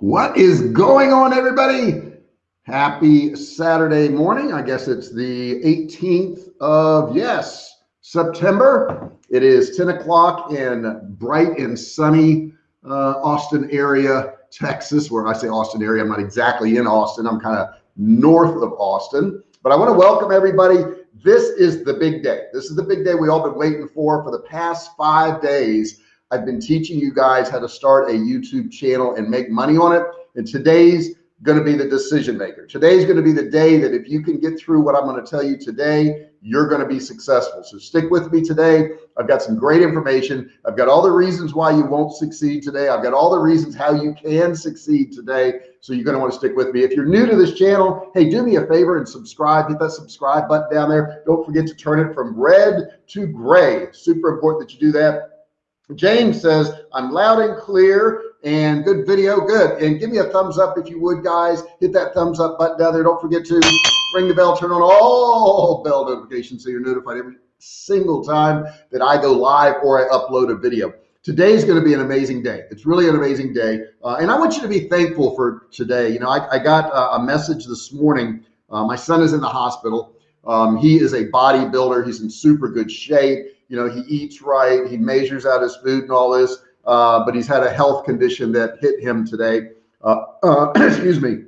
What is going on, everybody? Happy Saturday morning. I guess it's the 18th of, yes, September. It is 10 o'clock in bright and sunny uh, Austin area, Texas, where I say Austin area, I'm not exactly in Austin. I'm kind of north of Austin, but I want to welcome everybody. This is the big day. This is the big day we all been waiting for for the past five days. I've been teaching you guys how to start a YouTube channel and make money on it. And today's going to be the decision maker. Today's going to be the day that if you can get through what I'm going to tell you today, you're going to be successful. So stick with me today. I've got some great information. I've got all the reasons why you won't succeed today. I've got all the reasons how you can succeed today. So you're going to want to stick with me. If you're new to this channel, hey, do me a favor and subscribe. Hit that subscribe button down there. Don't forget to turn it from red to gray. Super important that you do that. James says, I'm loud and clear and good video. Good. And give me a thumbs up if you would, guys. Hit that thumbs up button down there. Don't forget to ring the bell, turn on all bell notifications so you're notified every single time that I go live or I upload a video. Today is going to be an amazing day. It's really an amazing day. Uh, and I want you to be thankful for today. You know, I, I got a message this morning. Uh, my son is in the hospital. Um, he is a bodybuilder. He's in super good shape you know, he eats right, he measures out his food and all this, uh, but he's had a health condition that hit him today. Uh, uh, excuse me.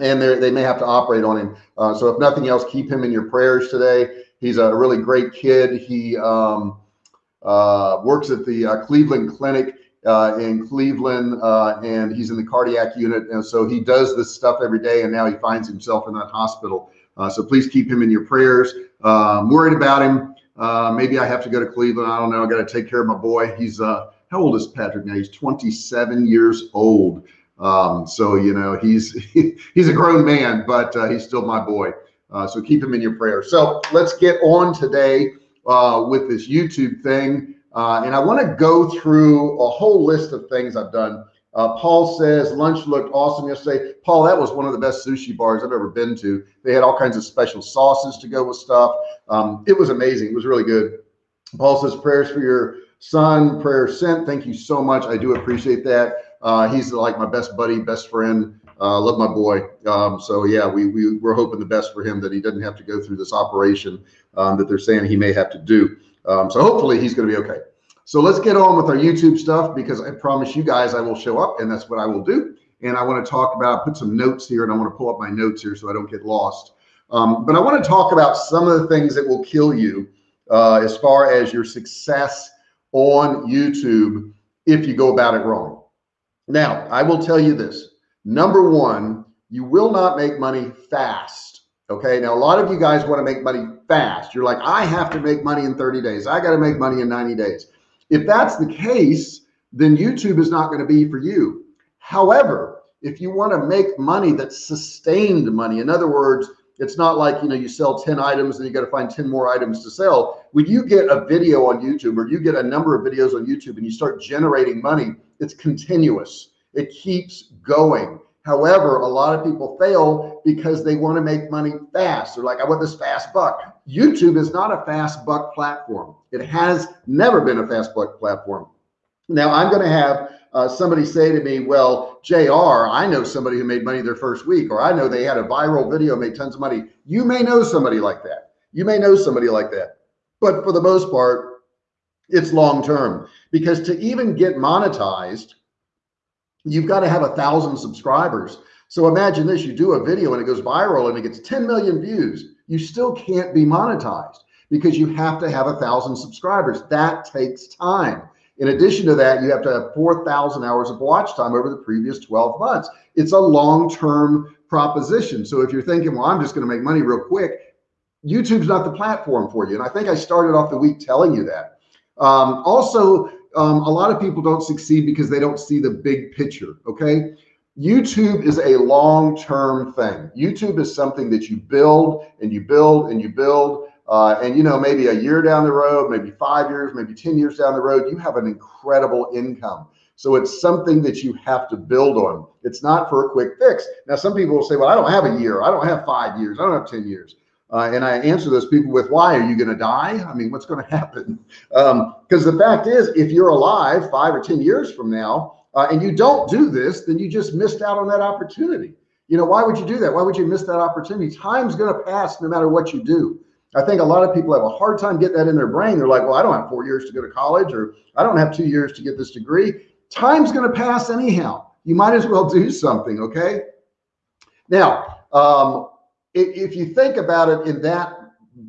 And they may have to operate on him. Uh, so if nothing else, keep him in your prayers today. He's a really great kid. He um, uh, works at the uh, Cleveland Clinic in Cleveland, and he's in the cardiac unit. And so he does this stuff every day, and now he finds himself in that hospital. so please keep him in your prayers. I'm worried about him. Uh, maybe I have to go to Cleveland. I don't know. I got to take care of my boy. He's uh, how old is Patrick now? He's 27 years old. Um, so you know he's he's a grown man, but uh, he's still my boy. Uh, so keep him in your prayers. So let's get on today uh, with this YouTube thing, uh, and I want to go through a whole list of things I've done. Uh, Paul says lunch looked awesome yesterday. Paul, that was one of the best sushi bars I've ever been to. They had all kinds of special sauces to go with stuff. Um, it was amazing. It was really good. Paul says prayers for your son. prayer sent. Thank you so much. I do appreciate that. Uh, he's like my best buddy, best friend. Uh, love my boy. Um, so yeah, we, we we're hoping the best for him that he doesn't have to go through this operation um, that they're saying he may have to do. Um, so hopefully he's going to be okay. So let's get on with our YouTube stuff because I promise you guys I will show up and that's what I will do. And I want to talk about, put some notes here and I want to pull up my notes here so I don't get lost. Um, but I want to talk about some of the things that will kill you uh, as far as your success on YouTube if you go about it wrong. Now, I will tell you this. Number one, you will not make money fast. Okay. Now, a lot of you guys want to make money fast. You're like, I have to make money in 30 days. I got to make money in 90 days. If that's the case, then YouTube is not going to be for you. However, if you want to make money that's sustained money, in other words, it's not like, you know, you sell 10 items and you got to find 10 more items to sell. When you get a video on YouTube or you get a number of videos on YouTube and you start generating money, it's continuous. It keeps going. However, a lot of people fail because they want to make money fast. They're like, I want this fast buck. YouTube is not a fast buck platform. It has never been a fast platform. Now I'm going to have uh, somebody say to me, well, JR, I know somebody who made money their first week, or I know they had a viral video, made tons of money. You may know somebody like that. You may know somebody like that. But for the most part, it's long-term because to even get monetized, you've got to have a thousand subscribers. So imagine this, you do a video and it goes viral and it gets 10 million views. You still can't be monetized because you have to have a thousand subscribers. That takes time. In addition to that, you have to have 4,000 hours of watch time over the previous 12 months. It's a long-term proposition. So if you're thinking, well, I'm just going to make money real quick, YouTube's not the platform for you. And I think I started off the week telling you that. Um, also, um, a lot of people don't succeed because they don't see the big picture. Okay. YouTube is a long-term thing. YouTube is something that you build and you build and you build. Uh, and you know, maybe a year down the road, maybe five years, maybe 10 years down the road, you have an incredible income. So it's something that you have to build on. It's not for a quick fix. Now, some people will say, well, I don't have a year. I don't have five years. I don't have 10 years. Uh, and I answer those people with, why are you going to die? I mean, what's going to happen? Because um, the fact is, if you're alive five or 10 years from now, uh, and you don't do this, then you just missed out on that opportunity. You know, why would you do that? Why would you miss that opportunity? Time's going to pass no matter what you do. I think a lot of people have a hard time getting that in their brain. They're like, well, I don't have four years to go to college, or I don't have two years to get this degree. Time's going to pass anyhow. You might as well do something. Okay. Now, um, if, you think about it in that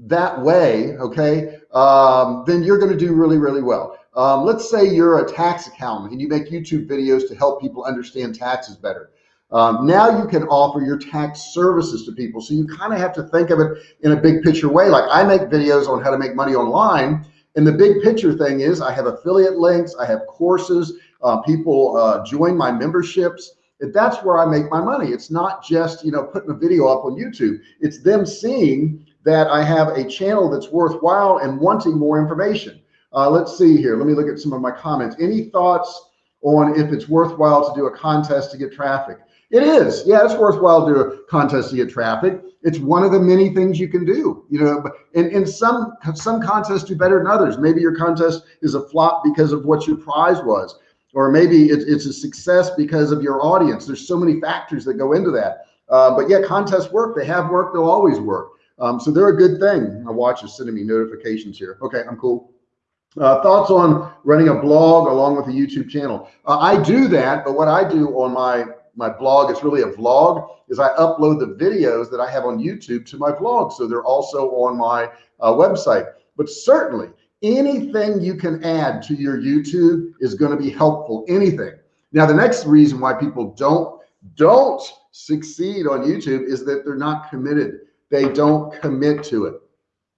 that way, okay, um, then you're going to do really, really well. Um, let's say you're a tax accountant and you make YouTube videos to help people understand taxes better. Um, now you can offer your tax services to people. So you kind of have to think of it in a big picture way. Like I make videos on how to make money online. And the big picture thing is I have affiliate links, I have courses, uh, people uh, join my memberships. And that's where I make my money. It's not just, you know, putting a video up on YouTube. It's them seeing that I have a channel that's worthwhile and wanting more information. Uh, let's see here. Let me look at some of my comments. Any thoughts on if it's worthwhile to do a contest to get traffic? It is. Yeah, it's worthwhile to do a contest to get traffic. It's one of the many things you can do. You know, and, and some some contests do better than others. Maybe your contest is a flop because of what your prize was, or maybe it's, it's a success because of your audience. There's so many factors that go into that. Uh, but yeah, contests work. They have worked. They'll always work. Um, so they're a good thing. My watch is sending me notifications here. Okay, I'm cool. Uh, thoughts on running a blog along with a YouTube channel? Uh, I do that, but what I do on my my blog is really a vlog is I upload the videos that I have on YouTube to my vlog. So they're also on my uh, website, but certainly anything you can add to your YouTube is going to be helpful. Anything. Now, the next reason why people don't, don't succeed on YouTube is that they're not committed. They don't commit to it.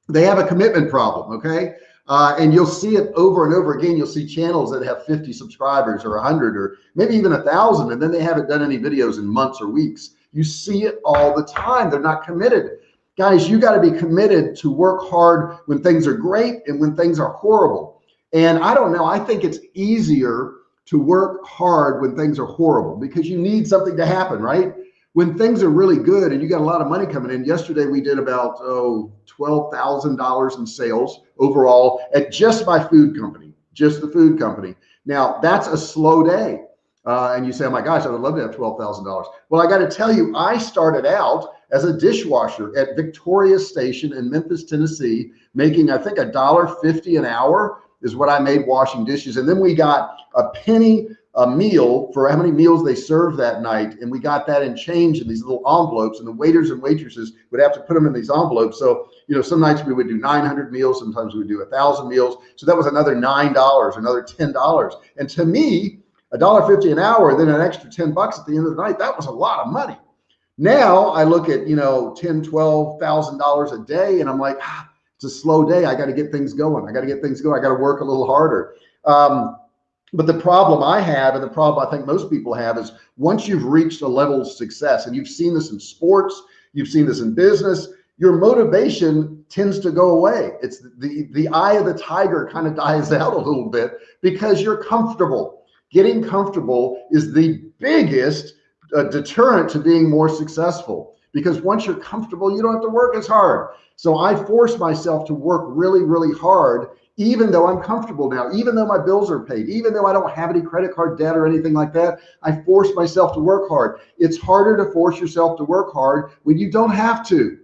They have a commitment problem. Okay. Uh, and you'll see it over and over again. You'll see channels that have 50 subscribers or 100 or maybe even a thousand, and then they haven't done any videos in months or weeks. You see it all the time. They're not committed. Guys, you got to be committed to work hard when things are great and when things are horrible. And I don't know, I think it's easier to work hard when things are horrible because you need something to happen, right? When things are really good and you got a lot of money coming in yesterday we did about oh $12,000 in sales overall at just my food company just the food company. Now that's a slow day. Uh, and you say oh my gosh I would love to have $12,000 well I got to tell you I started out as a dishwasher at Victoria Station in Memphis Tennessee making I think a dollar fifty an hour is what I made washing dishes. And then we got a penny a meal for how many meals they served that night. And we got that in change in these little envelopes and the waiters and waitresses would have to put them in these envelopes. So, you know, some nights we would do 900 meals. Sometimes we would do a thousand meals. So that was another $9, another $10. And to me, a dollar 50 an hour, then an extra 10 bucks at the end of the night, that was a lot of money. Now I look at, you know, 10, 12,000 dollars a day. And I'm like, ah, it's a slow day. I got to get things going. I got to get things going. I got to work a little harder. Um, but the problem I have, and the problem I think most people have, is once you've reached a level of success, and you've seen this in sports, you've seen this in business, your motivation tends to go away. It's the the eye of the tiger kind of dies out a little bit because you're comfortable. Getting comfortable is the biggest uh, deterrent to being more successful because once you're comfortable, you don't have to work as hard. So I force myself to work really, really hard even though I'm comfortable now, even though my bills are paid, even though I don't have any credit card debt or anything like that, I force myself to work hard. It's harder to force yourself to work hard when you don't have to.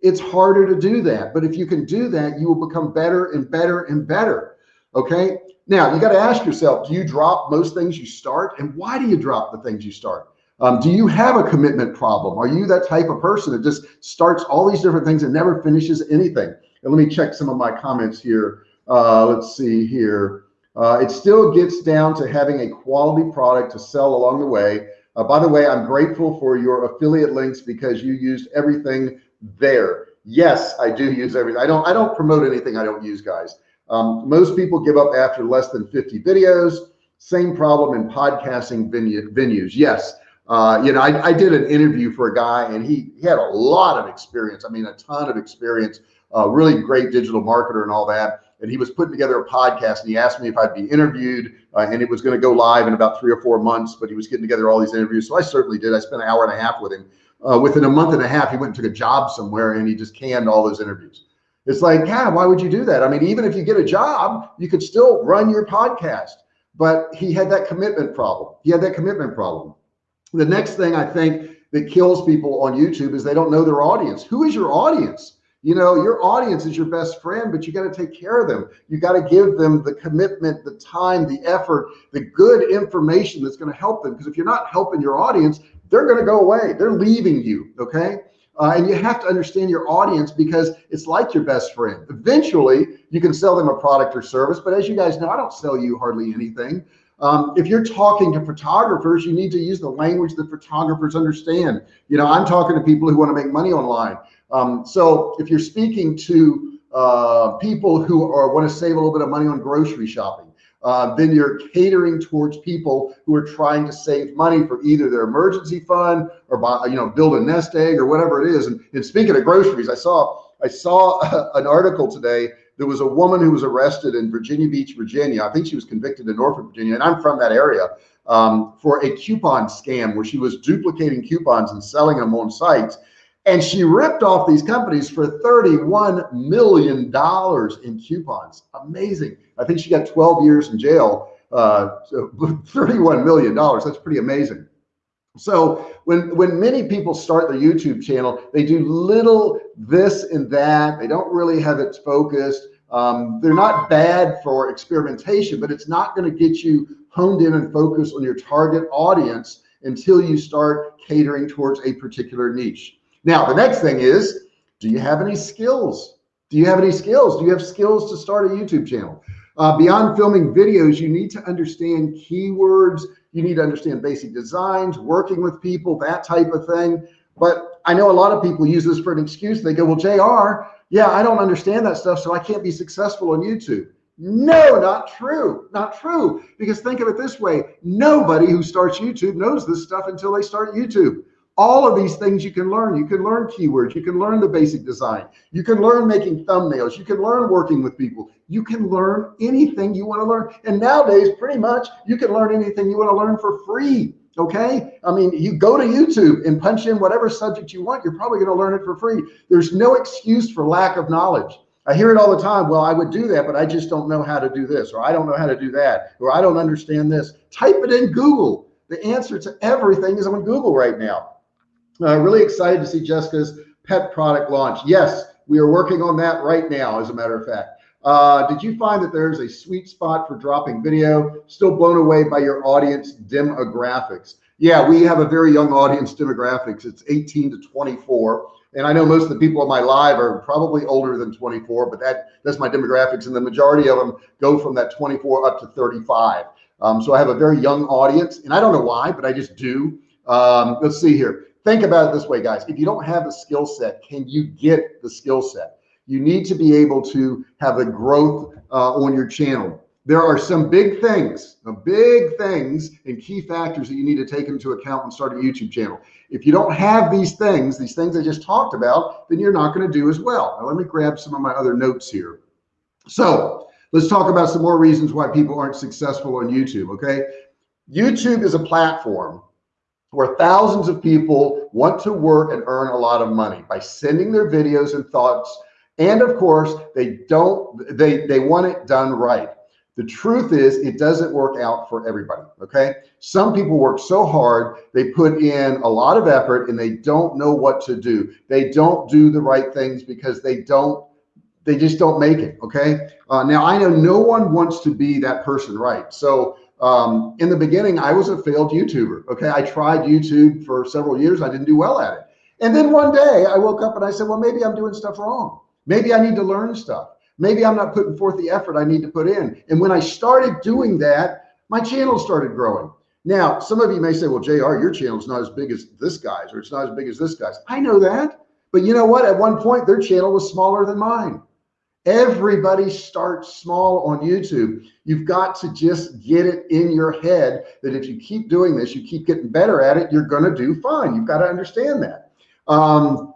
It's harder to do that. But if you can do that, you will become better and better and better. Okay. Now you got to ask yourself, do you drop most things you start? And why do you drop the things you start? Um, do you have a commitment problem? Are you that type of person that just starts all these different things and never finishes anything? And let me check some of my comments here. Uh, let's see here. Uh, it still gets down to having a quality product to sell along the way. Uh, by the way, I'm grateful for your affiliate links because you used everything there. Yes, I do use everything. I don't. I don't promote anything I don't use, guys. Um, most people give up after less than 50 videos. Same problem in podcasting venue, venues. Yes, uh, you know, I, I, did an interview for a guy and he, he had a lot of experience. I mean, a ton of experience, uh, really great digital marketer and all that and he was putting together a podcast and he asked me if I'd be interviewed uh, and it was going to go live in about three or four months, but he was getting together all these interviews. So I certainly did. I spent an hour and a half with him. Uh, within a month and a half, he went and took a job somewhere and he just canned all those interviews. It's like, yeah, why would you do that? I mean, even if you get a job, you could still run your podcast. but he had that commitment problem. He had that commitment problem. The next thing I think that kills people on YouTube is they don't know their audience. Who is your audience? You know, your audience is your best friend, but you got to take care of them. You got to give them the commitment, the time, the effort, the good information that's going to help them. Because if you're not helping your audience, they're going to go away. They're leaving you. Okay. Uh, and you have to understand your audience because it's like your best friend. Eventually, you can sell them a product or service. But as you guys know, I don't sell you hardly anything. Um, if you're talking to photographers, you need to use the language that photographers understand. You know, I'm talking to people who want to make money online. Um, so if you're speaking to uh, people who are want to save a little bit of money on grocery shopping, uh, then you're catering towards people who are trying to save money for either their emergency fund or buy, you know, build a nest egg or whatever it is. And, and speaking of groceries, I saw I saw an article today. There was a woman who was arrested in Virginia Beach, Virginia. I think she was convicted in Norfolk, Virginia, and I'm from that area um, for a coupon scam where she was duplicating coupons and selling them on sites. And she ripped off these companies for $31 million in coupons. Amazing. I think she got 12 years in jail, uh, so $31 million. That's pretty amazing. So when, when many people start their YouTube channel, they do little this and that. They don't really have it focused. Um, they're not bad for experimentation, but it's not going to get you honed in and focused on your target audience until you start catering towards a particular niche. Now, the next thing is, do you have any skills? Do you have any skills? Do you have skills to start a YouTube channel? Uh, beyond filming videos, you need to understand keywords. You need to understand basic designs, working with people, that type of thing. But I know a lot of people use this for an excuse. They go, well, JR, yeah, I don't understand that stuff, so I can't be successful on YouTube. No, not true. Not true. Because think of it this way. Nobody who starts YouTube knows this stuff until they start YouTube all of these things you can learn. You can learn keywords. You can learn the basic design. You can learn making thumbnails. You can learn working with people. You can learn anything you want to learn. And nowadays, pretty much, you can learn anything you want to learn for free. Okay. I mean, you go to YouTube and punch in whatever subject you want. You're probably going to learn it for free. There's no excuse for lack of knowledge. I hear it all the time. Well, I would do that, but I just don't know how to do this, or I don't know how to do that, or I don't understand this. Type it in Google. The answer to everything is on Google right now. Uh, really excited to see Jessica's pet product launch. Yes, we are working on that right now, as a matter of fact. Uh, did you find that there's a sweet spot for dropping video? Still blown away by your audience demographics. Yeah, we have a very young audience demographics. It's 18 to 24. And I know most of the people on my live are probably older than 24, but that that's my demographics. And the majority of them go from that 24 up to 35. Um, so I have a very young audience and I don't know why, but I just do. Um, let's see here think about it this way, guys. If you don't have a skill set, can you get the skill set? You need to be able to have a growth uh, on your channel. There are some big things, the big things and key factors that you need to take into account when starting a YouTube channel. If you don't have these things, these things I just talked about, then you're not going to do as well. Now, let me grab some of my other notes here. So let's talk about some more reasons why people aren't successful on YouTube. Okay. YouTube is a platform where thousands of people want to work and earn a lot of money by sending their videos and thoughts. And of course, they don't, they, they want it done right. The truth is it doesn't work out for everybody. Okay. Some people work so hard, they put in a lot of effort and they don't know what to do. They don't do the right things because they don't, they just don't make it. Okay. Uh, now I know no one wants to be that person. Right. So um, in the beginning, I was a failed YouTuber. Okay. I tried YouTube for several years. I didn't do well at it. And then one day I woke up and I said, well, maybe I'm doing stuff wrong. Maybe I need to learn stuff. Maybe I'm not putting forth the effort I need to put in. And when I started doing that, my channel started growing. Now, some of you may say, well, JR, your channel is not as big as this guy's, or it's not as big as this guy's. I know that. But you know what? At one point, their channel was smaller than mine. Everybody starts small on YouTube. You've got to just get it in your head that if you keep doing this, you keep getting better at it, you're going to do fine. You've got to understand that. Um,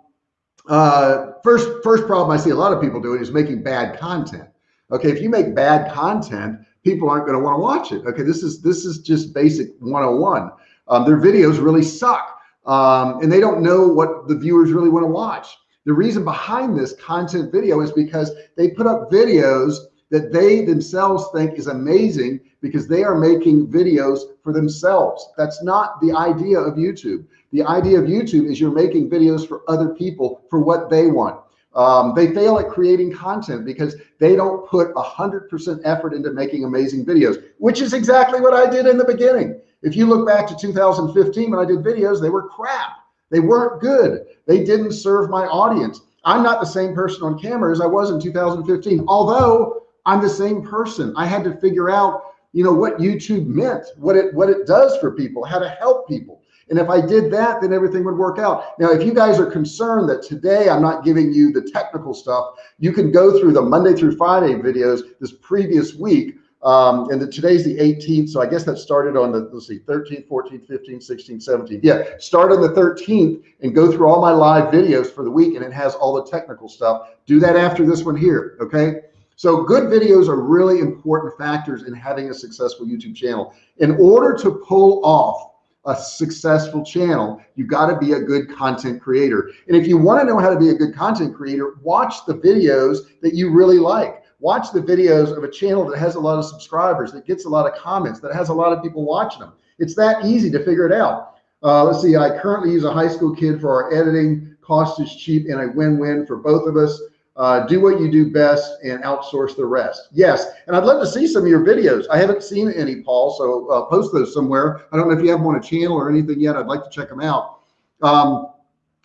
uh, first, first problem I see a lot of people doing is making bad content. Okay. If you make bad content, people aren't going to want to watch it. Okay. This is, this is just basic 101. Um, their videos really suck. Um, and they don't know what the viewers really want to watch. The reason behind this content video is because they put up videos that they themselves think is amazing because they are making videos for themselves. That's not the idea of YouTube. The idea of YouTube is you're making videos for other people for what they want. Um, they fail at creating content because they don't put a hundred percent effort into making amazing videos, which is exactly what I did in the beginning. If you look back to 2015 when I did videos, they were crap. They weren't good. They didn't serve my audience. I'm not the same person on camera as I was in 2015, although I'm the same person. I had to figure out, you know, what YouTube meant, what it what it does for people, how to help people. And if I did that, then everything would work out. Now, if you guys are concerned that today I'm not giving you the technical stuff, you can go through the Monday through Friday videos this previous week. Um, and the, today's the 18th. So I guess that started on the, let's see, 13th, 14th, 15th, 16th, 17th. Yeah, start on the 13th and go through all my live videos for the week. And it has all the technical stuff. Do that after this one here. Okay. So good videos are really important factors in having a successful YouTube channel. In order to pull off a successful channel, you got to be a good content creator. And if you want to know how to be a good content creator, watch the videos that you really like. Watch the videos of a channel that has a lot of subscribers, that gets a lot of comments, that has a lot of people watching them. It's that easy to figure it out. Uh, let's see, I currently use a high school kid for our editing. Cost is cheap and a win-win for both of us uh, do what you do best and outsource the rest. Yes. And I'd love to see some of your videos. I haven't seen any, Paul, so uh, post those somewhere. I don't know if you have them on a channel or anything yet. I'd like to check them out. Um,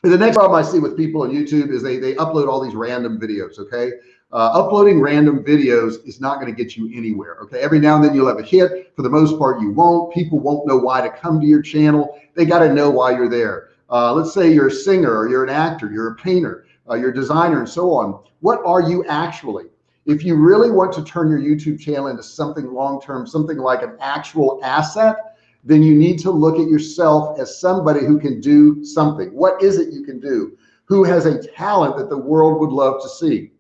the next problem I see with people on YouTube is they, they upload all these random videos. Okay. Uh, uploading random videos is not going to get you anywhere. Okay. Every now and then you'll have a hit. For the most part, you won't. People won't know why to come to your channel. They got to know why you're there. Uh, let's say you're a singer or you're an actor, you're a painter uh, your designer and so on. What are you actually? If you really want to turn your YouTube channel into something long-term, something like an actual asset, then you need to look at yourself as somebody who can do something. What is it you can do? Who has a talent that the world would love to see?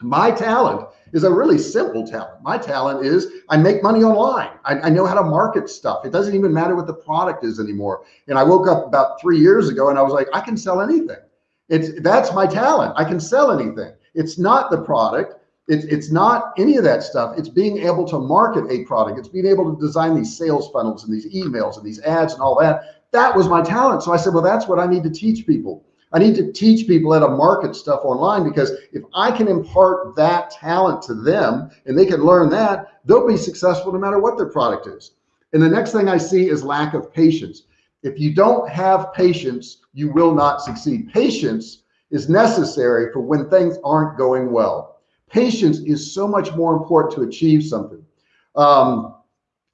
My talent is a really simple talent. My talent is I make money online. I, I, know how to market stuff. It doesn't even matter what the product is anymore. And I woke up about three years ago and I was like, I can sell anything. It's that's my talent. I can sell anything. It's not the product. It's, it's not any of that stuff. It's being able to market a product. It's being able to design these sales funnels and these emails and these ads and all that. That was my talent. So I said, well, that's what I need to teach people. I need to teach people how to market stuff online because if I can impart that talent to them and they can learn that, they'll be successful no matter what their product is. And the next thing I see is lack of patience. If you don't have patience, you will not succeed. Patience is necessary for when things aren't going well. Patience is so much more important to achieve something. Um,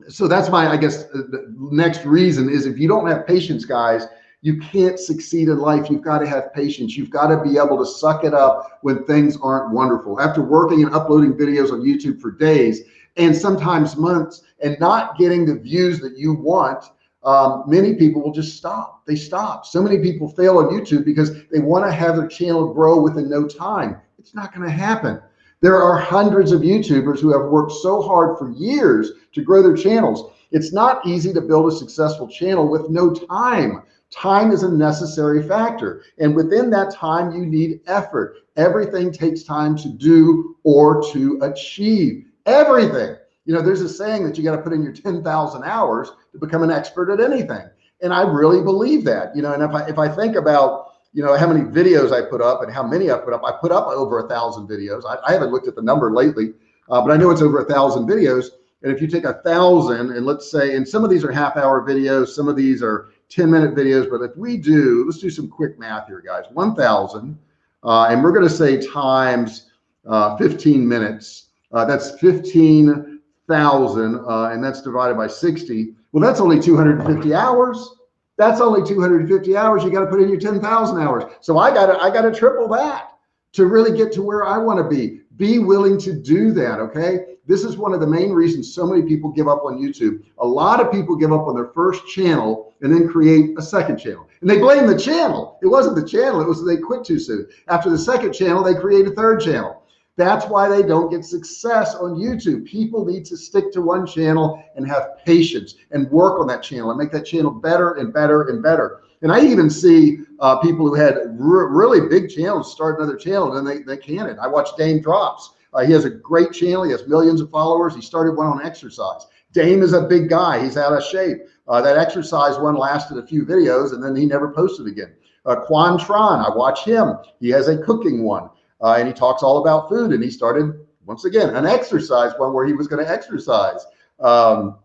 so that's my, I guess, the next reason is if you don't have patience, guys, you can't succeed in life. You've got to have patience. You've got to be able to suck it up when things aren't wonderful. After working and uploading videos on YouTube for days and sometimes months and not getting the views that you want, um, many people will just stop. They stop. So many people fail on YouTube because they want to have their channel grow within no time. It's not going to happen. There are hundreds of YouTubers who have worked so hard for years to grow their channels. It's not easy to build a successful channel with no time. Time is a necessary factor. And within that time, you need effort. Everything takes time to do or to achieve. Everything. You know, there's a saying that you got to put in your 10,000 hours to become an expert at anything. And I really believe that, you know, and if I, if I think about, you know, how many videos I put up and how many I put up, I put up over a thousand videos. I, I haven't looked at the number lately, uh, but I know it's over a thousand videos. And if you take a thousand and let's say, and some of these are half hour videos, some of these are 10 minute videos, but if we do, let's do some quick math here, guys, 1000, uh, and we're going to say times uh, 15 minutes, uh, that's 15 thousand, uh, and that's divided by 60. Well, that's only 250 hours. That's only 250 hours. You got to put in your 10,000 hours. So I got to, I got to triple that to really get to where I want to be. Be willing to do that. Okay. This is one of the main reasons so many people give up on YouTube. A lot of people give up on their first channel and then create a second channel and they blame the channel. It wasn't the channel. It was they quit too soon. After the second channel, they create a third channel. That's why they don't get success on YouTube. People need to stick to one channel and have patience and work on that channel and make that channel better and better and better. And I even see uh, people who had really big channels start another channel and they, they can it. I watch Dame Drops. Uh, he has a great channel. He has millions of followers. He started one on exercise. Dame is a big guy. He's out of shape. Uh, that exercise one lasted a few videos and then he never posted again. Uh, Quan Tron, I watch him. He has a cooking one uh, and he talks all about food and he started once again, an exercise one where he was going to exercise. Um,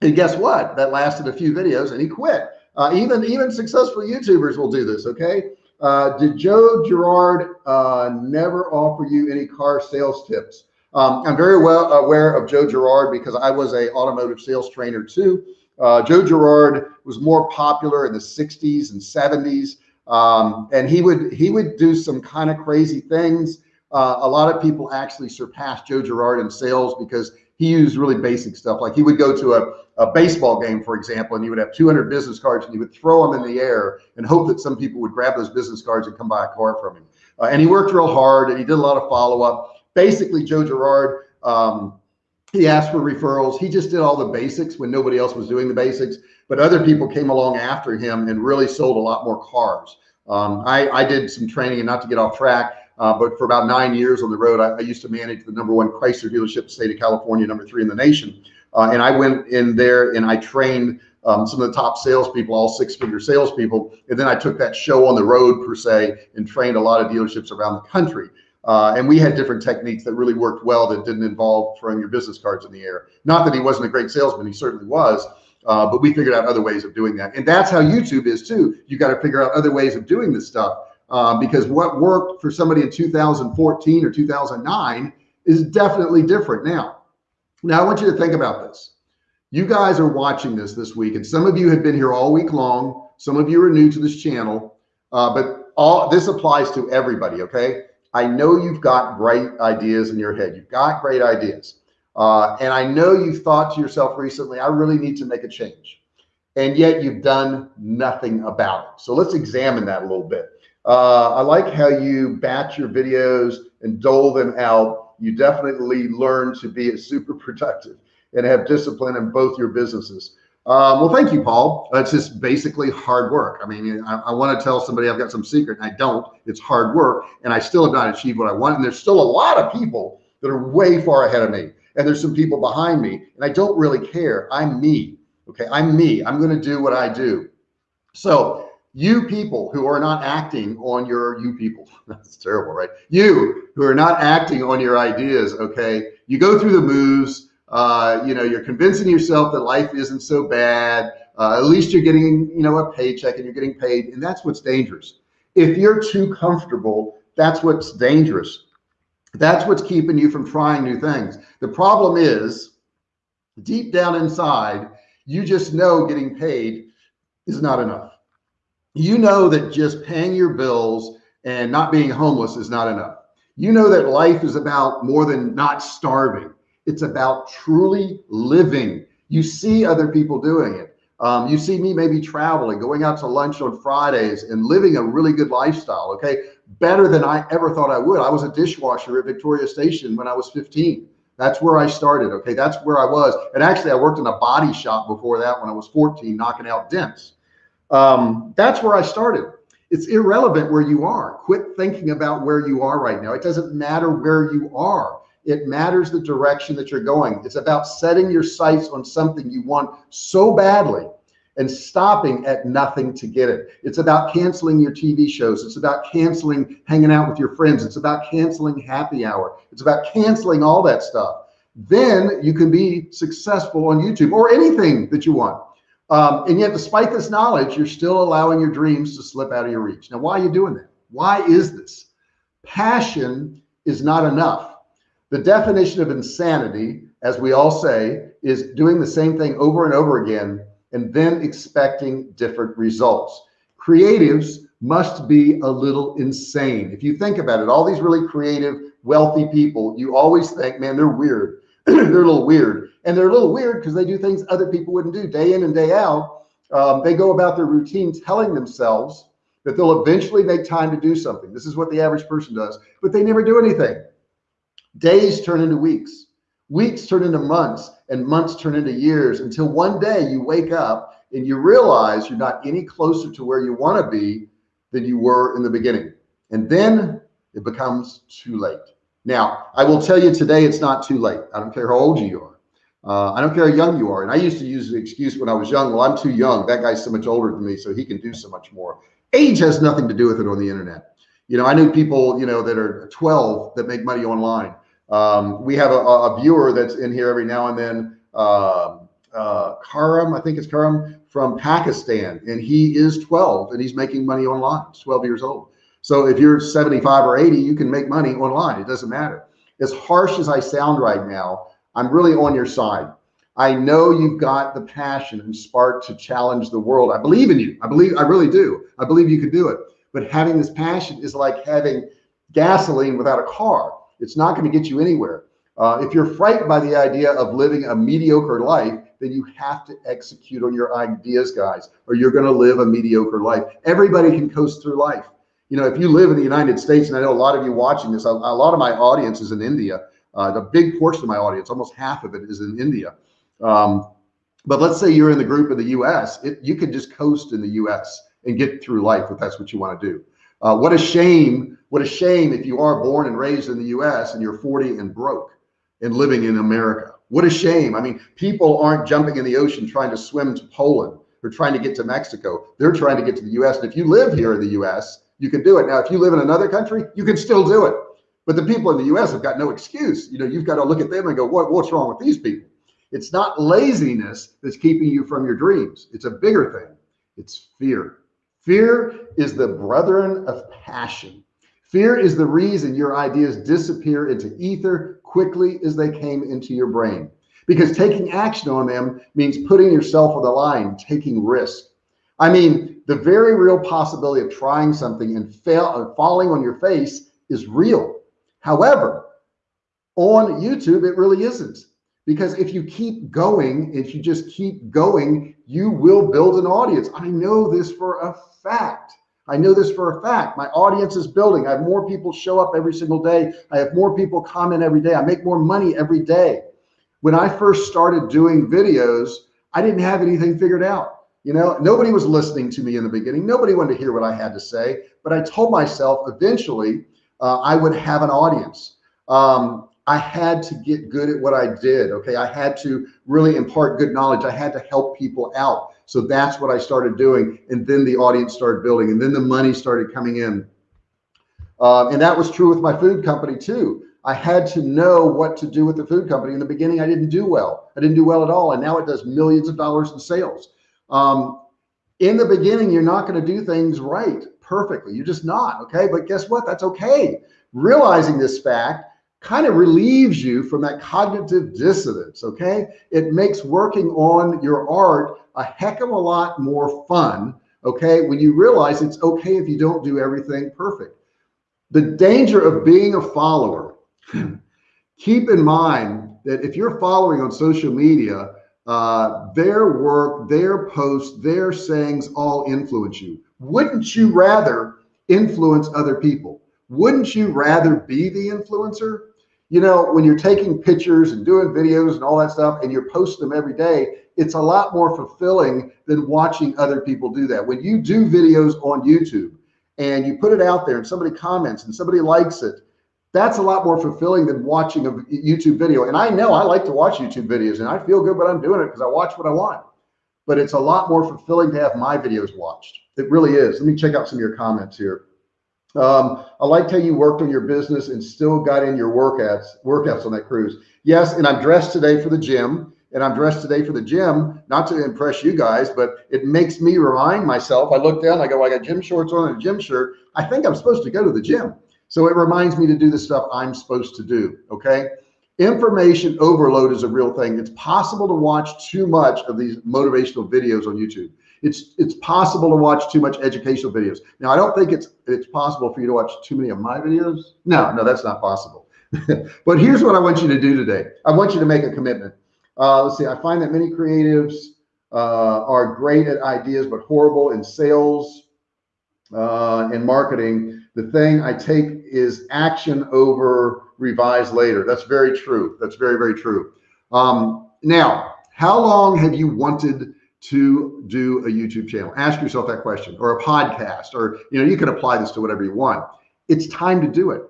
and guess what? That lasted a few videos and he quit. Uh, even, even successful YouTubers will do this. Okay. Uh, did Joe Girard uh, never offer you any car sales tips? Um, I'm very well aware of Joe Girard because I was a automotive sales trainer too. Uh, Joe Girard was more popular in the 60s and 70s. Um, and he would he would do some kind of crazy things. Uh, a lot of people actually surpassed Joe Girard in sales because he used really basic stuff. Like he would go to a, a baseball game, for example, and he would have 200 business cards and he would throw them in the air and hope that some people would grab those business cards and come buy a car from him. Uh, and he worked real hard and he did a lot of follow up. Basically, Joe Girard, um, he asked for referrals. He just did all the basics when nobody else was doing the basics, but other people came along after him and really sold a lot more cars. Um, I, I did some training and not to get off track. Uh, but for about nine years on the road, I, I, used to manage the number one Chrysler dealership in the state of California, number three in the nation. Uh, and I went in there and I trained um, some of the top salespeople, all six figure salespeople. And then I took that show on the road per se and trained a lot of dealerships around the country. Uh, and we had different techniques that really worked well that didn't involve throwing your business cards in the air. Not that he wasn't a great salesman, he certainly was. Uh, but we figured out other ways of doing that. And that's how YouTube is too. You got to figure out other ways of doing this stuff uh, because what worked for somebody in 2014 or 2009 is definitely different now. Now I want you to think about this. You guys are watching this this week, and some of you have been here all week long. Some of you are new to this channel, uh, but all this applies to everybody. Okay. I know you've got great ideas in your head. You've got great ideas. Uh, and I know you've thought to yourself recently, I really need to make a change. And yet you've done nothing about it. So let's examine that a little bit. Uh, I like how you batch your videos and dole them out. You definitely learn to be super productive and have discipline in both your businesses. Um, well, thank you, Paul. It's just basically hard work. I mean, I, I want to tell somebody I've got some secret and I don't. It's hard work and I still have not achieved what I want. And there's still a lot of people that are way far ahead of me. And there's some people behind me and I don't really care. I'm me. Okay. I'm me. I'm going to do what I do. So you people who are not acting on your you people that's terrible right? You who are not acting on your ideas okay? You go through the moves uh, you know you're convincing yourself that life isn't so bad uh, at least you're getting you know a paycheck and you're getting paid and that's what's dangerous. If you're too comfortable that's what's dangerous. That's what's keeping you from trying new things. The problem is deep down inside you just know getting paid is not enough you know that just paying your bills and not being homeless is not enough. You know that life is about more than not starving. It's about truly living. You see other people doing it. Um, you see me maybe traveling, going out to lunch on Fridays and living a really good lifestyle. Okay. Better than I ever thought I would. I was a dishwasher at Victoria Station when I was 15. That's where I started. Okay. That's where I was. And actually I worked in a body shop before that when I was 14, knocking out dents. Um, that's where I started. It's irrelevant where you are. Quit thinking about where you are right now. It doesn't matter where you are. It matters the direction that you're going. It's about setting your sights on something you want so badly and stopping at nothing to get it. It's about canceling your TV shows. It's about canceling hanging out with your friends. It's about canceling happy hour. It's about canceling all that stuff. Then you can be successful on YouTube or anything that you want. Um, and yet, despite this knowledge, you're still allowing your dreams to slip out of your reach. Now, why are you doing that? Why is this? Passion is not enough. The definition of insanity, as we all say, is doing the same thing over and over again and then expecting different results. Creatives must be a little insane. If you think about it, all these really creative, wealthy people, you always think, man, they're weird. they're a little weird and they're a little weird because they do things other people wouldn't do day in and day out. Um, they go about their routine telling themselves that they'll eventually make time to do something. This is what the average person does, but they never do anything. Days turn into weeks, weeks turn into months, and months turn into years until one day you wake up and you realize you're not any closer to where you want to be than you were in the beginning. And then it becomes too late. Now, I will tell you today, it's not too late. I don't care how old you are. Uh, I don't care how young you are. And I used to use the excuse when I was young, well, I'm too young. That guy's so much older than me, so he can do so much more. Age has nothing to do with it on the internet. You know, I knew people, you know, that are 12 that make money online. Um, we have a, a, viewer that's in here every now and then, uh, uh, Karam, I think it's Karam from Pakistan, and he is 12 and he's making money online. 12 years old. So if you're 75 or 80, you can make money online. It doesn't matter. As harsh as I sound right now, I'm really on your side. I know you've got the passion and spark to challenge the world. I believe in you. I believe, I really do. I believe you can do it. But having this passion is like having gasoline without a car. It's not going to get you anywhere. Uh, if you're frightened by the idea of living a mediocre life, then you have to execute on your ideas, guys, or you're going to live a mediocre life. Everybody can coast through life. You know, if you live in the United States, and I know a lot of you watching this, a, a lot of my audience is in India. Uh, the big portion of my audience, almost half of it is in India. Um, but let's say you're in the group of the US, it, you could just coast in the US and get through life if that's what you want to do. Uh, what a shame, what a shame if you are born and raised in the US and you're 40 and broke and living in America. What a shame. I mean, people aren't jumping in the ocean trying to swim to Poland or trying to get to Mexico. They're trying to get to the US. And if you live here in the US, you can do it. Now, if you live in another country, you can still do it. But the people in the US have got no excuse. You know, you've got to look at them and go, what, what's wrong with these people? It's not laziness that's keeping you from your dreams. It's a bigger thing. It's fear. Fear is the brethren of passion. Fear is the reason your ideas disappear into ether quickly as they came into your brain. Because taking action on them means putting yourself on the line, taking risk. I mean, the very real possibility of trying something and fail falling on your face is real. However, on YouTube, it really isn't. Because if you keep going, if you just keep going, you will build an audience. I know this for a fact. I know this for a fact. My audience is building. I have more people show up every single day. I have more people comment every day. I make more money every day. When I first started doing videos, I didn't have anything figured out. You know, nobody was listening to me in the beginning. Nobody wanted to hear what I had to say, but I told myself eventually uh, I would have an audience. Um, I had to get good at what I did. Okay. I had to really impart good knowledge. I had to help people out. So that's what I started doing. And then the audience started building and then the money started coming in. Uh, and that was true with my food company too. I had to know what to do with the food company. In the beginning, I didn't do well. I didn't do well at all. And now it does millions of dollars in sales. Um, in the beginning, you're not going to do things right perfectly. You're just not. Okay. But guess what? That's okay. Realizing this fact kind of relieves you from that cognitive dissonance. Okay. It makes working on your art a heck of a lot more fun. Okay. When you realize it's okay if you don't do everything perfect. The danger of being a follower, keep in mind that if you're following on social media, uh, their work, their posts, their sayings all influence you. Wouldn't you rather influence other people? Wouldn't you rather be the influencer? you know, when you're taking pictures and doing videos and all that stuff and you're posting them every day, it's a lot more fulfilling than watching other people do that. When you do videos on YouTube and you put it out there and somebody comments and somebody likes it, that's a lot more fulfilling than watching a YouTube video. And I know I like to watch YouTube videos and I feel good when I'm doing it because I watch what I want. But it's a lot more fulfilling to have my videos watched. It really is. Let me check out some of your comments here. Um, I liked how you worked on your business and still got in your workouts, workouts on that cruise. Yes. And I'm dressed today for the gym and I'm dressed today for the gym, not to impress you guys, but it makes me remind myself. I look down, I go, I got gym shorts on and a gym shirt. I think I'm supposed to go to the gym. So it reminds me to do the stuff I'm supposed to do. Okay. Information overload is a real thing. It's possible to watch too much of these motivational videos on YouTube it's it's possible to watch too much educational videos. Now, I don't think it's it's possible for you to watch too many of my videos. No, no, that's not possible. but here's what I want you to do today. I want you to make a commitment. Uh, let's see. I find that many creatives uh, are great at ideas, but horrible in sales uh, and marketing. The thing I take is action over revise later. That's very true. That's very, very true. Um, now, how long have you wanted to do a YouTube channel? Ask yourself that question or a podcast, or, you know, you can apply this to whatever you want. It's time to do it.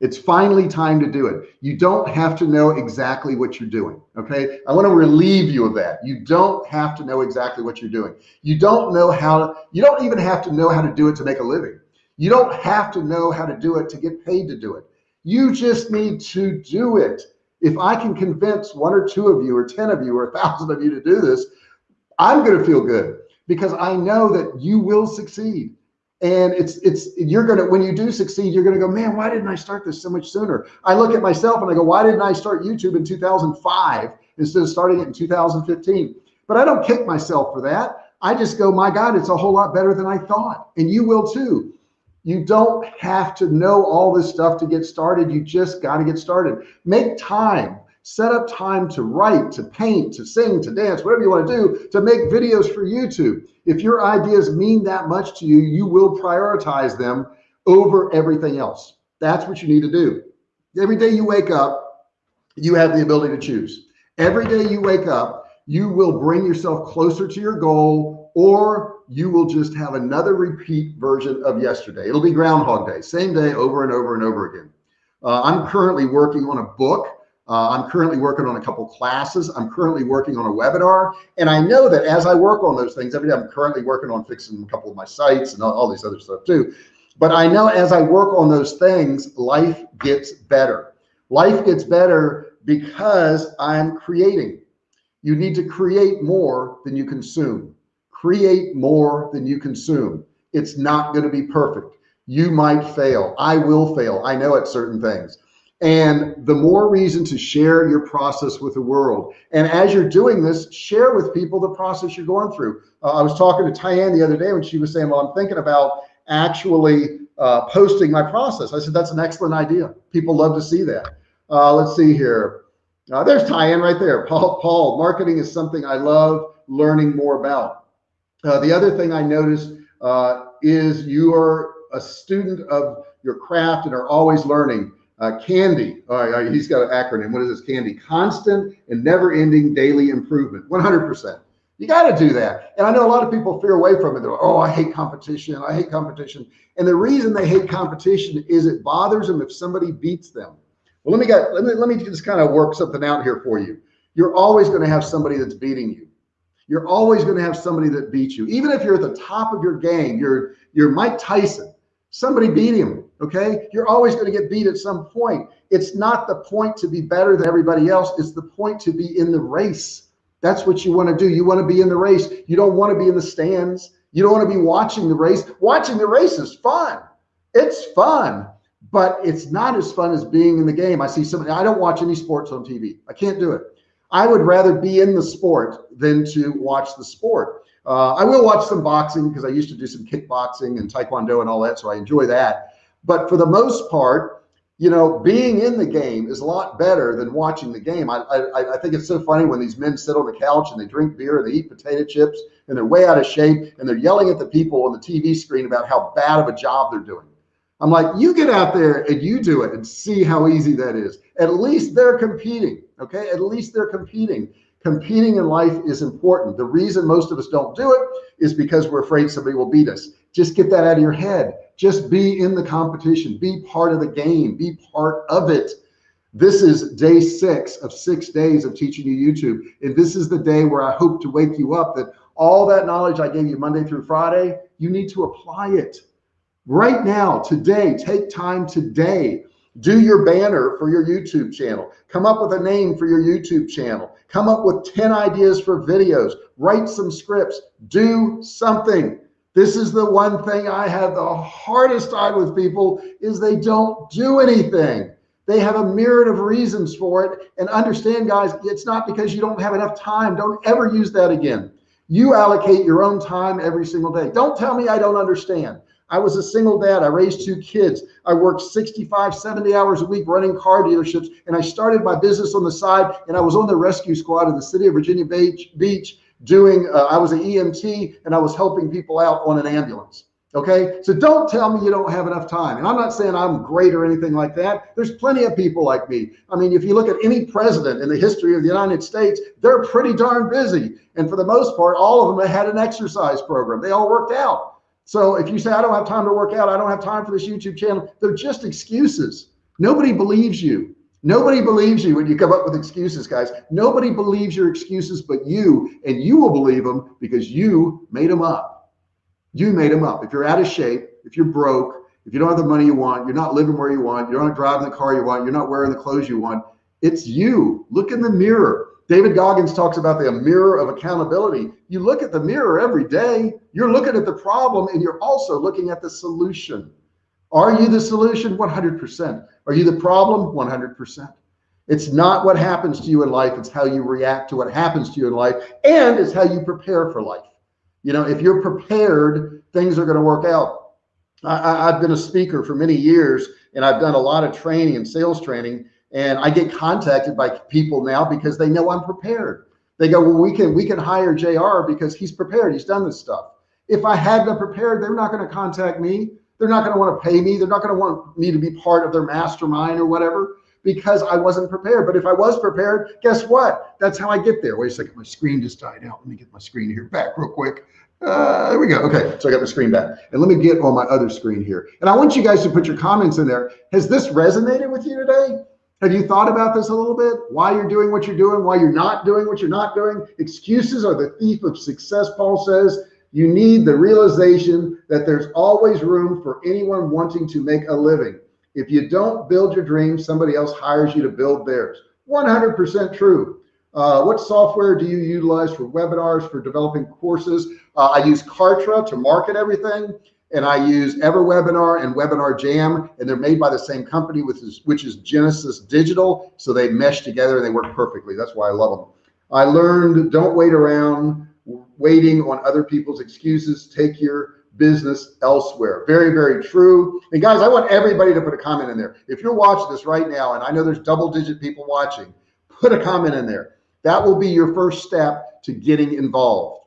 It's finally time to do it. You don't have to know exactly what you're doing. Okay. I want to relieve you of that. You don't have to know exactly what you're doing. You don't know how you don't even have to know how to do it to make a living. You don't have to know how to do it to get paid to do it. You just need to do it. If I can convince one or two of you or 10 of you or a thousand of you to do this, I'm going to feel good because I know that you will succeed. And it's it's you're gonna when you do succeed you're gonna go man why didn't i start this so much sooner? I look at myself and i go why didn't i start youtube in 2005 instead of starting it in 2015 but i don't kick myself for that. I just go my god it's a whole lot better than i thought. And you will too. You don't have to know all this stuff to get started. You just got to get started. Make time set up time to write, to paint, to sing, to dance, whatever you want to do, to make videos for YouTube. If your ideas mean that much to you, you will prioritize them over everything else. That's what you need to do. Every day you wake up, you have the ability to choose. Every day you wake up, you will bring yourself closer to your goal or you will just have another repeat version of yesterday. It'll be Groundhog Day, same day over and over and over again. Uh, I'm currently working on a book uh, I'm currently working on a couple classes. I'm currently working on a webinar. And I know that as I work on those things, every day I'm currently working on fixing a couple of my sites and all, all these other stuff too. But I know as I work on those things, life gets better. Life gets better because I'm creating. You need to create more than you consume. Create more than you consume. It's not going to be perfect. You might fail. I will fail. I know at certain things and the more reason to share your process with the world. And as you're doing this, share with people the process you're going through. Uh, I was talking to Tyann the other day when she was saying, well, I'm thinking about actually uh, posting my process. I said, that's an excellent idea. People love to see that. Uh, let's see here. Uh, there's Tyann right there. Paul, Paul, marketing is something I love learning more about. Uh, the other thing I noticed uh, is you are a student of your craft and are always learning. Uh, Candy, uh, he's got an acronym. What is this? Candy, constant and never ending daily improvement, 100%. You got to do that. And I know a lot of people fear away from it. They're like, oh, I hate competition. I hate competition. And the reason they hate competition is it bothers them if somebody beats them. Well, let me get, let me, let me just kind of work something out here for you. You're always going to have somebody that's beating you. You're always going to have somebody that beats you. Even if you're at the top of your game, you're, you're Mike Tyson, somebody beat him Okay. You're always going to get beat at some point. It's not the point to be better than everybody else. It's the point to be in the race. That's what you want to do. You want to be in the race. You don't want to be in the stands. You don't want to be watching the race. Watching the race is fun. It's fun, but it's not as fun as being in the game. I see somebody, I don't watch any sports on TV. I can't do it. I would rather be in the sport than to watch the sport. Uh, I will watch some boxing because I used to do some kickboxing and taekwondo and all that. So I enjoy that. But for the most part, you know, being in the game is a lot better than watching the game. I, I, I think it's so funny when these men sit on the couch and they drink beer and they eat potato chips and they're way out of shape and they're yelling at the people on the TV screen about how bad of a job they're doing. I'm like, you get out there and you do it and see how easy that is. At least they're competing. Okay. At least they're competing. Competing in life is important. The reason most of us don't do it is because we're afraid somebody will beat us. Just get that out of your head. Just be in the competition, be part of the game, be part of it. This is day six of six days of teaching you YouTube. And this is the day where I hope to wake you up that all that knowledge I gave you Monday through Friday, you need to apply it right now, today. Take time today. Do your banner for your YouTube channel. Come up with a name for your YouTube channel. Come up with 10 ideas for videos. Write some scripts. Do something. This is the one thing I have the hardest time with people is they don't do anything. They have a myriad of reasons for it. And understand, guys, it's not because you don't have enough time. Don't ever use that again. You allocate your own time every single day. Don't tell me I don't understand. I was a single dad. I raised two kids. I worked 65, 70 hours a week running car dealerships. And I started my business on the side. And I was on the rescue squad in the city of Virginia Beach, Beach doing, uh, I was an EMT and I was helping people out on an ambulance. Okay. So don't tell me you don't have enough time. And I'm not saying I'm great or anything like that. There's plenty of people like me. I mean, if you look at any president in the history of the United States, they're pretty darn busy. And for the most part, all of them had an exercise program. They all worked out. So if you say, I don't have time to work out, I don't have time for this YouTube channel, they're just excuses. Nobody believes you. Nobody believes you when you come up with excuses, guys. Nobody believes your excuses but you, and you will believe them because you made them up. You made them up. If you're out of shape, if you're broke, if you don't have the money you want, you're not living where you want, you're not driving the car you want, you're not wearing the clothes you want, it's you. Look in the mirror. David Goggins talks about the mirror of accountability. You look at the mirror every day, you're looking at the problem and you're also looking at the solution. Are you the solution? 100%. Are you the problem? 100%. It's not what happens to you in life, it's how you react to what happens to you in life, and it's how you prepare for life. You know, if you're prepared, things are going to work out. I, have been a speaker for many years and I've done a lot of training and sales training and I get contacted by people now because they know I'm prepared. They go, well, we can we can hire JR because he's prepared. He's done this stuff. If I hadn't prepared, they're not going to contact me. They're not going to want to pay me. They're not going to want me to be part of their mastermind or whatever because I wasn't prepared. But if I was prepared, guess what? That's how I get there. Wait a second. My screen just died out. Let me get my screen here back real quick. Uh, there we go. Okay, so I got the screen back. And let me get on my other screen here. And I want you guys to put your comments in there. Has this resonated with you today? Have you thought about this a little bit? Why you're doing what you're doing, why you're not doing what you're not doing? Excuses are the thief of success, Paul says. You need the realization that there's always room for anyone wanting to make a living. If you don't build your dreams, somebody else hires you to build theirs. 100% true. Uh, what software do you utilize for webinars, for developing courses? Uh, I use Kartra to market everything and I use EverWebinar and Webinar Jam, and they're made by the same company, which is, which is Genesis Digital. So they mesh together and they work perfectly. That's why I love them. I learned don't wait around waiting on other people's excuses. Take your business elsewhere. Very, very true. And guys, I want everybody to put a comment in there. If you're watching this right now, and I know there's double digit people watching, put a comment in there. That will be your first step to getting involved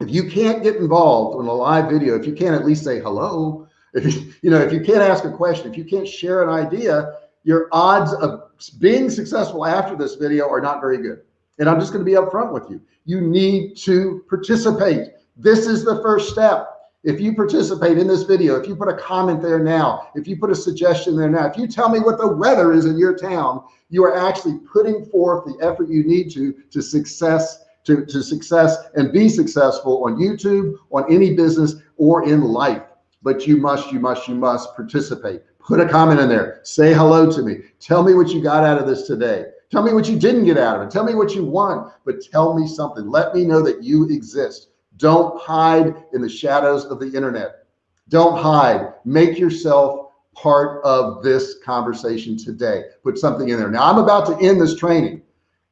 if you can't get involved in a live video, if you can't at least say hello, if you, you know, if you can't ask a question, if you can't share an idea, your odds of being successful after this video are not very good. And I'm just going to be upfront with you. You need to participate. This is the first step. If you participate in this video, if you put a comment there now, if you put a suggestion there now, if you tell me what the weather is in your town, you are actually putting forth the effort you need to to success to, to success and be successful on YouTube, on any business or in life. But you must, you must, you must participate. Put a comment in there. Say hello to me. Tell me what you got out of this today. Tell me what you didn't get out of it. Tell me what you want, but tell me something. Let me know that you exist. Don't hide in the shadows of the internet. Don't hide. Make yourself part of this conversation today. Put something in there. Now I'm about to end this training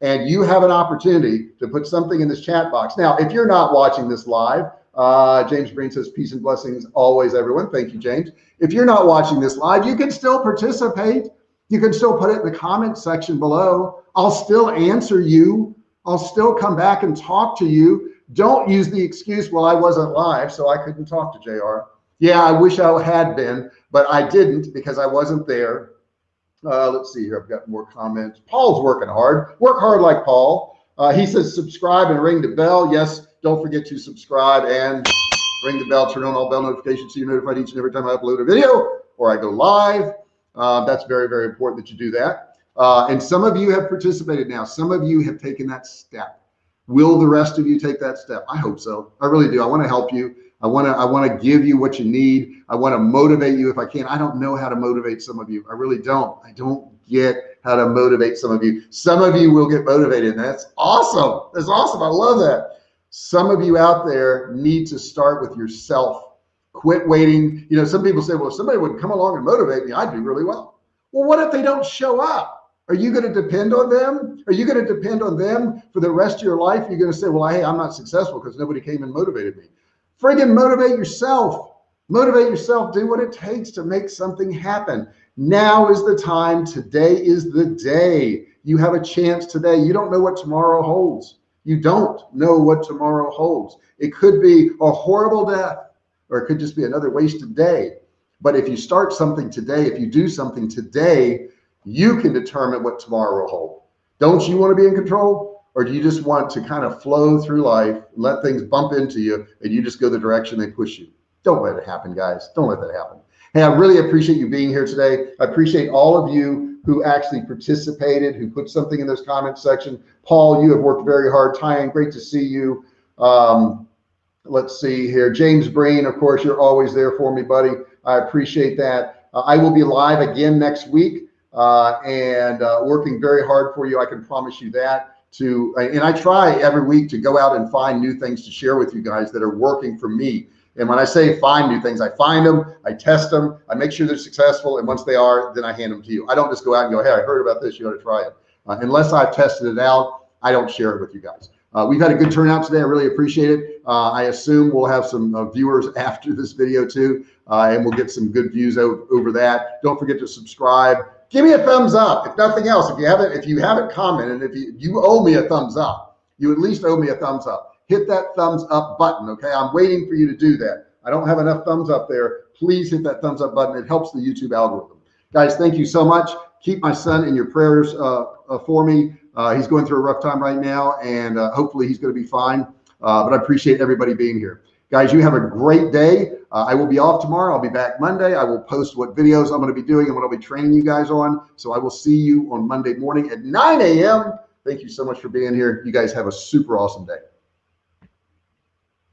and you have an opportunity to put something in this chat box. Now, if you're not watching this live, uh, James Green says peace and blessings always, everyone. Thank you, James. If you're not watching this live, you can still participate. You can still put it in the comment section below. I'll still answer you. I'll still come back and talk to you. Don't use the excuse, well, I wasn't live, so I couldn't talk to JR. Yeah, I wish I had been, but I didn't because I wasn't there. Uh, let's see here. I've got more comments. Paul's working hard. Work hard like Paul. Uh, he says subscribe and ring the bell. Yes, don't forget to subscribe and ring the bell. Turn on all bell notifications so you're notified each and every time I upload a video or I go live. Uh, that's very, very important that you do that. Uh, and some of you have participated now. Some of you have taken that step. Will the rest of you take that step? I hope so. I really do. I want to help you. I want to I want to give you what you need. I want to motivate you if I can. I don't know how to motivate some of you. I really don't. I don't get how to motivate some of you. Some of you will get motivated. And that's awesome. That's awesome. I love that. Some of you out there need to start with yourself. Quit waiting. You know, some people say, well, if somebody would come along and motivate me, I'd do really well. Well, what if they don't show up? Are you going to depend on them? Are you going to depend on them for the rest of your life? You're going to say, well, hey, I'm not successful because nobody came and motivated me. Friggin' motivate yourself. Motivate yourself. Do what it takes to make something happen. Now is the time. Today is the day. You have a chance today. You don't know what tomorrow holds. You don't know what tomorrow holds. It could be a horrible death, or it could just be another wasted day. But if you start something today, if you do something today, you can determine what tomorrow will hold. Don't you want to be in control? Or do you just want to kind of flow through life, let things bump into you, and you just go the direction they push you? Don't let it happen, guys. Don't let that happen. Hey, I really appreciate you being here today. I appreciate all of you who actually participated, who put something in those comments section. Paul, you have worked very hard. Tyan, great to see you. Um, let's see here. James Breen, of course, you're always there for me, buddy. I appreciate that. Uh, I will be live again next week uh, and uh, working very hard for you. I can promise you that. To and I try every week to go out and find new things to share with you guys that are working for me. And when I say find new things, I find them, I test them, I make sure they're successful, and once they are, then I hand them to you. I don't just go out and go, "Hey, I heard about this. You ought to try it." Uh, unless I've tested it out, I don't share it with you guys. Uh, we've had a good turnout today. I really appreciate it. Uh, I assume we'll have some uh, viewers after this video too, uh, and we'll get some good views over, over that. Don't forget to subscribe. Give me a thumbs up. If nothing else, if you haven't, if you haven't commented, if you, you owe me a thumbs up, you at least owe me a thumbs up. Hit that thumbs up button. Okay. I'm waiting for you to do that. I don't have enough thumbs up there. Please hit that thumbs up button. It helps the YouTube algorithm. Guys, thank you so much. Keep my son in your prayers uh, uh, for me. Uh, he's going through a rough time right now, and uh, hopefully he's going to be fine. Uh, but I appreciate everybody being here. Guys, you have a great day. Uh, I will be off tomorrow. I'll be back Monday. I will post what videos I'm going to be doing and what I'll be training you guys on. So I will see you on Monday morning at 9 a.m. Thank you so much for being here. You guys have a super awesome day.